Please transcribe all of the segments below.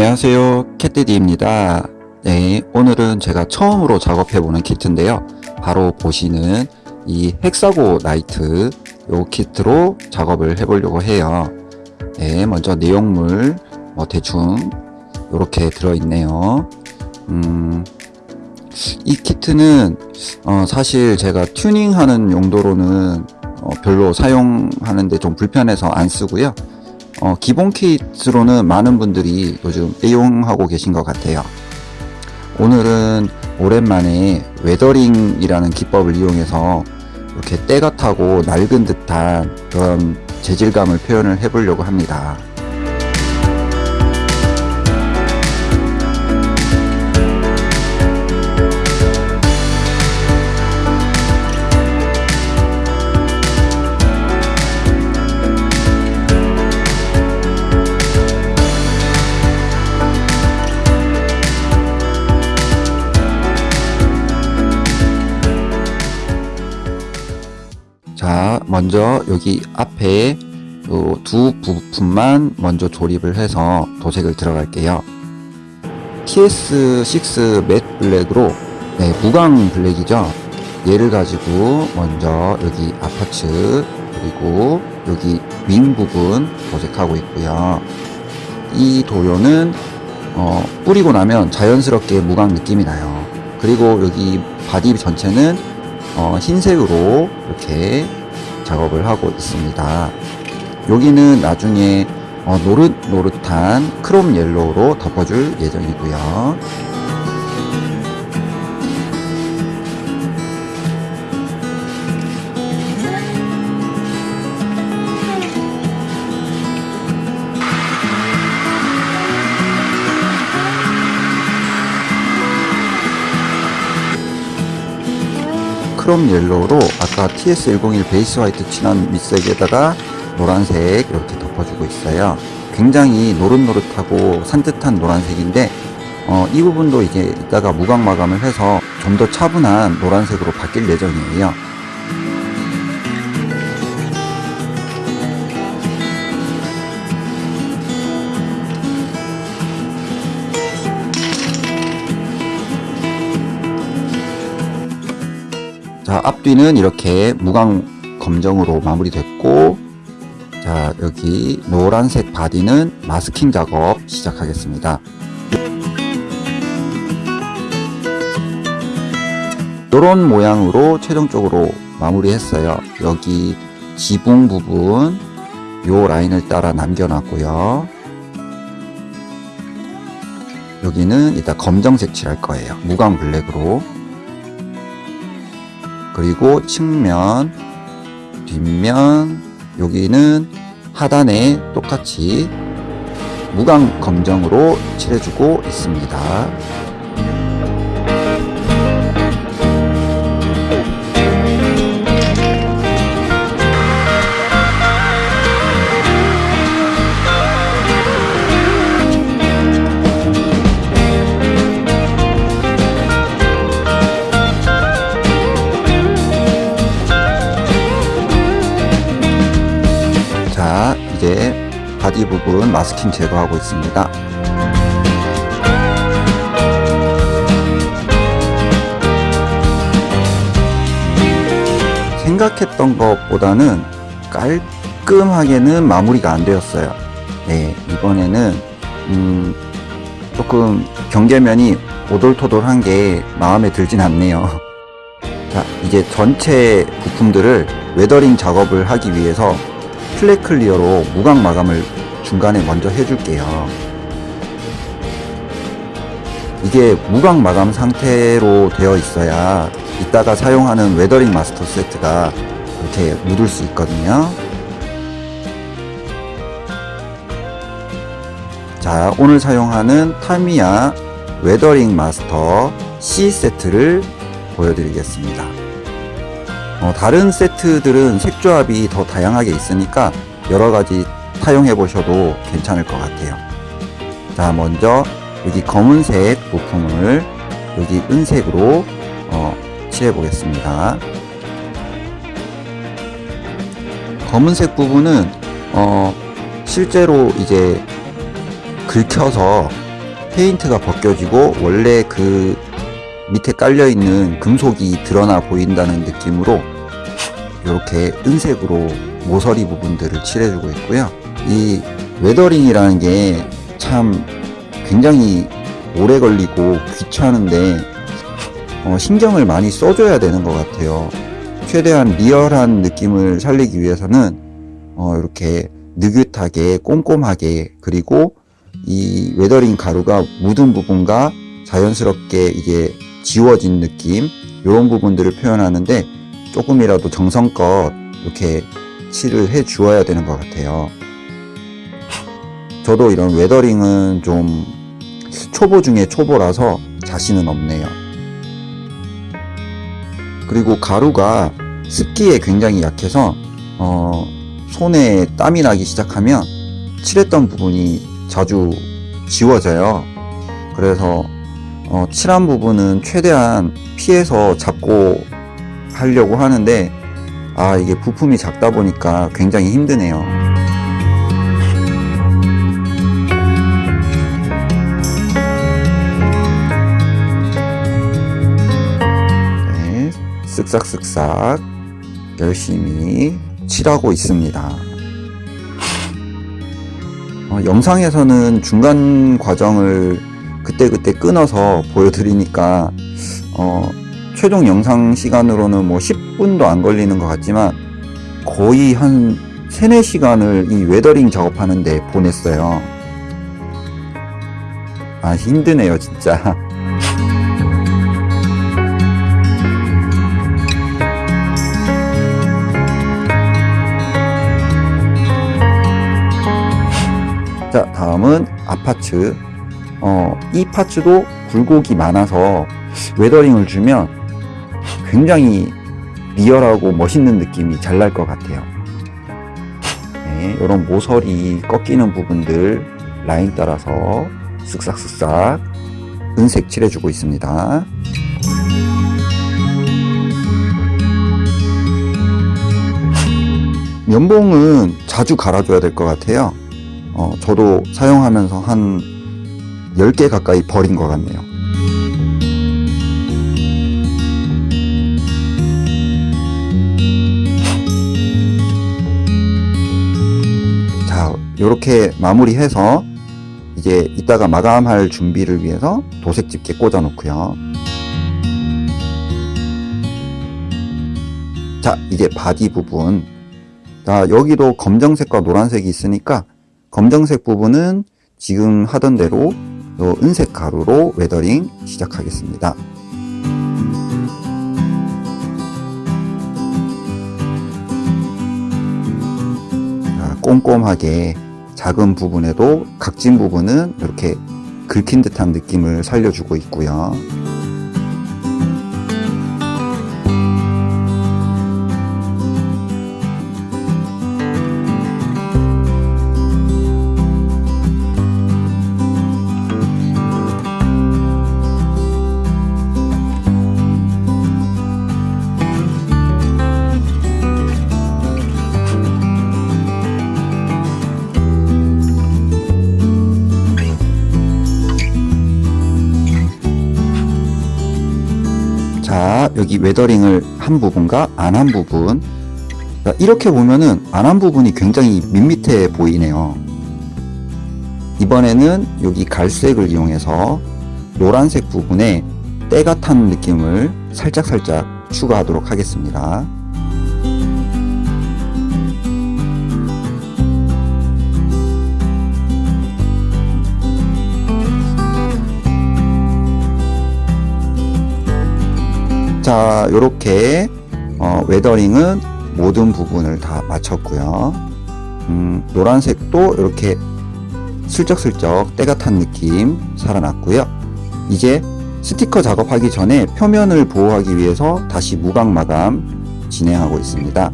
안녕하세요. Cat Daddy입니다. 네 오늘은 제가 처음으로 작업해보는 키트인데요. 바로 보시는 이 Hexagonite 요 키트로 작업을 해보려고 해요. 네 먼저 내용물 뭐 대충 이렇게 들어있네요. 음, 이 키트는 어, 사실 제가 튜닝하는 용도로는 어, 별로 사용하는데 좀 불편해서 안 쓰고요 어, 기본 키트로는 많은 분들이 요즘 애용하고 계신 것 같아요. 오늘은 오랜만에 weathering이라는 기법을 이용해서 이렇게 때가 타고 낡은 듯한 그런 재질감을 표현을 해 보려고 합니다. 먼저 여기 앞에 요두 부품만 먼저 조립을 해서 도색을 들어갈게요. TS6 맷 블랙으로 네, 무광 블랙이죠. 얘를 가지고 먼저 여기 아파츠 그리고 여기 윙 부분 도색하고 있고요. 이 도료는 어, 뿌리고 나면 자연스럽게 무광 느낌이 나요. 그리고 여기 body 전체는 어, 흰색으로 이렇게 작업을 하고 있습니다. 여기는 나중에 어, 노릇노릇한 chrome yellow로 덮어줄 예정이고요. chrome yellow로 아까 TS101 base white 진한 밑색에다가 노란색 이렇게 덮어주고 있어요. 굉장히 노릇노릇하고 산뜻한 노란색인데 어, 이 부분도 이제 이따가 무광 마감을 해서 좀 더 차분한 노란색으로 바뀔 예정이에요. 자 앞뒤는 이렇게 무광 검정으로 마무리됐고 자 여기 노란색 body는 masking 작업 시작하겠습니다. 이런 모양으로 최종적으로 마무리했어요. 여기 지붕 부분 요 라인을 따라 남겨놨고요. 여기는 이따 검정색 칠할 거예요. 무광 black으로 그리고 측면, 뒷면, 여기는 하단에 똑같이 무광 검정으로 칠해주고 있습니다. body 부분 masking 제거하고 있습니다. 생각했던 것보다는 깔끔하게는 마무리가 안 되었어요. 네 이번에는 음, 조금 경계면이 오돌토돌한 게 마음에 들진 않네요. 자 이제 전체 부품들을 weathering 작업을 하기 위해서 flat clear로 무광 마감을 중간에 먼저 해줄게요. 이게 무광 마감 상태로 되어 있어야 이따가 사용하는 weathering master 세트가 이렇게 묻을 수 있거든요. 자, 오늘 사용하는 Tamiya weathering master C 세트를 보여드리겠습니다. 어, 다른 세트들은 색조합이 더 다양하게 있으니까 여러가지 사용해 보셔도 괜찮을 것 같아요 자 먼저 여기 검은색 부품을 여기 은색으로 어, 칠해 보겠습니다 검은색 부분은 어, 실제로 이제 긁혀서 페인트가 벗겨지고 원래 그 밑에 깔려있는 금속이 드러나 보인다는 느낌으로 이렇게 은색으로 모서리 부분들을 칠해주고 있고요. 이 weathering이라는 게 참 굉장히 오래 걸리고 귀찮은데 어, 신경을 많이 써줘야 되는 것 같아요. 최대한 리얼한 느낌을 살리기 위해서는 어, 이렇게 느긋하게 꼼꼼하게 그리고 이 weathering 가루가 묻은 부분과 자연스럽게 이게 지워진 느낌 이런 부분들을 표현하는데 조금이라도 정성껏 이렇게 칠을 해 주어야 되는 것 같아요. 저도 이런 weathering은 좀 초보 중에 초보라서 자신은 없네요. 그리고 가루가 습기에 굉장히 약해서 어, 손에 땀이 나기 시작하면 칠했던 부분이 자주 지워져요. 그래서 어, 칠한 부분은 최대한 피해서 잡고 하려고 하는데 아 이게 부품이 작다 보니까 굉장히 힘드네요. 쓱싹쓱싹 열심히 칠하고 있습니다. 어, 영상에서는 중간 과정을 그때그때 끊어서 보여드리니까 어, 최종 영상 시간으로는 뭐 10분도 안 걸리는 것 같지만 거의 한 3, 4시간을 이 weathering 작업하는데 보냈어요. 아 힘드네요 진짜. 자 다음은 아파츠. 어, 이 parts도 굴곡이 많아서 weathering을 주면 굉장히 리얼하고 멋있는 느낌이 잘 날 것 같아요. 네, 이런 모서리 꺾이는 부분들 라인 따라서 쓱싹쓱싹 은색 칠해주고 있습니다. 면봉은 자주 갈아줘야 될 것 같아요 어, 저도 사용하면서 한 10개 가까이 버린 것 같네요. 자, 이렇게 마무리해서 이제 이따가 마감할 준비를 위해서 도색 집게 꽂아 놓고요. 자, 이제 바디 부분. 자, 여기도 검정색과 노란색이 있으니까 검정색 부분은 지금 하던 대로 요 은색 가루로 weathering 시작하겠습니다. 자, 꼼꼼하게 작은 부분에도 각진 부분은 이렇게 긁힌 듯한 느낌을 살려주고 있고요. 여기 weathering을 한 부분과 안 한 부분. 자, 이렇게 보면은 안 한 부분이 굉장히 밋밋해 보이네요. 이번에는 여기 갈색을 이용해서 노란색 부분에 때가 탄 느낌을 살짝살짝 추가하도록 하겠습니다 자 이렇게 어, 웨더링은 모든 부분을 다 마쳤고요. 음, 노란색도 이렇게 슬쩍슬쩍 때가 탄 느낌 살아났고요. 이제 스티커 작업하기 전에 표면을 보호하기 위해서 다시 무광 마감 진행하고 있습니다.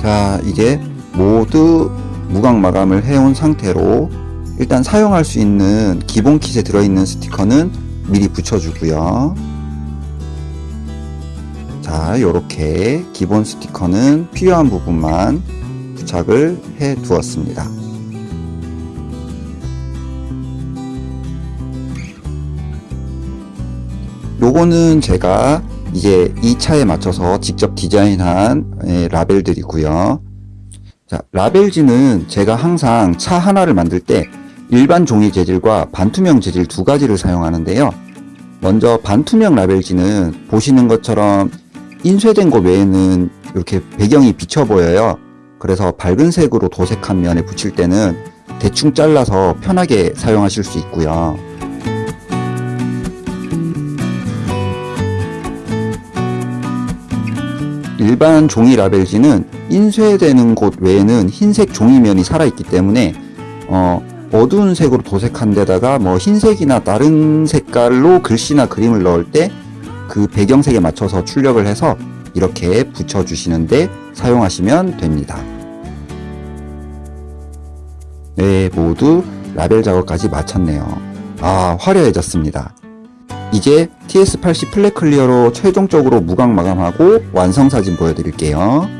자 이제 모두 무광 마감을 해온 상태로 일단 사용할 수 있는 기본 킷에 들어있는 스티커는 미리 붙여주고요 자 이렇게 기본 스티커는 필요한 부분만 부착을 해 두었습니다. 요거는 제가 이제 이 차에 맞춰서 직접 디자인한 예, 라벨들이고요. 자, 라벨지는 제가 항상 차 하나를 만들 때 일반 종이 재질과 반투명 재질 두 가지를 사용하는데요. 먼저 반투명 라벨지는 보시는 것처럼 인쇄된 것 외에는 이렇게 배경이 비쳐 보여요. 그래서 밝은 색으로 도색한 면에 붙일 때는 대충 잘라서 편하게 사용하실 수 있고요. 일반 종이 라벨지는 인쇄되는 곳 외에는 흰색 종이면이 살아있기 때문에 어, 어두운 색으로 도색한 데다가 뭐 흰색이나 다른 색깔로 글씨나 그림을 넣을 때 그 배경색에 맞춰서 출력을 해서 이렇게 붙여주시는데 사용하시면 됩니다. 네, 모두 라벨 작업까지 마쳤네요. 아, 화려해졌습니다. 이제 TS80 플랫 클리어로 최종적으로 무광 마감하고 완성 사진 보여드릴게요.